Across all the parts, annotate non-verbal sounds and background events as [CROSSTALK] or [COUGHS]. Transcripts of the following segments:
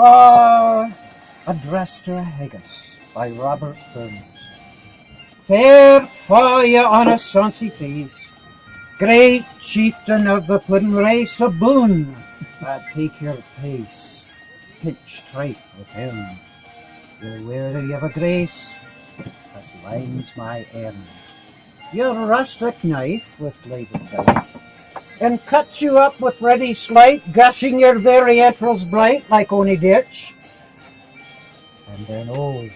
Ah, Address to a Haggis by Robert Burns. Fair fa ye on a face, Great chieftain of the puddin race, a boon, but take your pace, pitch trite with him. You're weary of a grace, as lines my end. Your rustic knife with bladed dike, and cuts you up with ready slight, gushing your very entrails bright like ony ditch. And then, oh,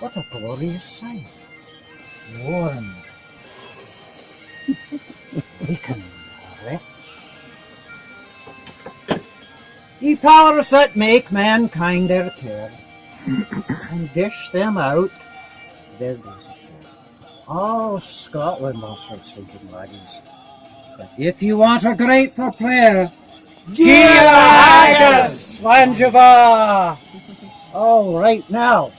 what a glorious sight! Warm, [LAUGHS] beacon rich. Ye powers that make mankind their care, [COUGHS] and dish them out their desert. Oh, Scotland, all sisters and laddies. But if you want a grateful prayer, Gia Haggis! Langeva! All right, now.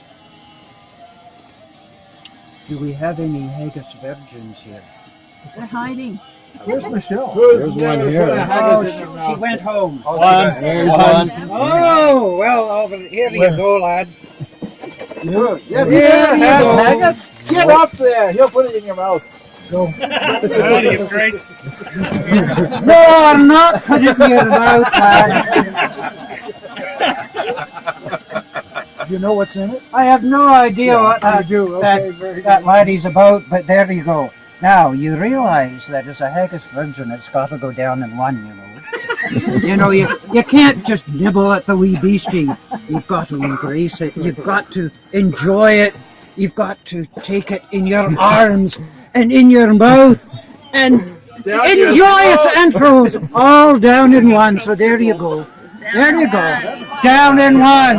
Do we have any Haggis virgins here? They're hiding. Where's Michelle? There's one here. Oh, oh, she, she went home. One, there's one. Oh, well, over here you go, lad. Yeah, There yeah, you go. Haggis? Get up there. He'll put it in your mouth. Body of Christ. No, I'm not putting it in your [LAUGHS] mouth, lad. Do you know what's in it? I have no idea what that, do. that, Okay, very that good. laddie's about, but there you go. Now, you realize that as a haggis virgin, it's got to go down in one, you know. [LAUGHS] you know, you, you can't just nibble at the wee beastie. You've got to embrace it. You've got to enjoy it. You've got to take it in your arms and in your mouth [LAUGHS] and Down enjoy its entrails all down in one. So there you go. There you go. Down in one.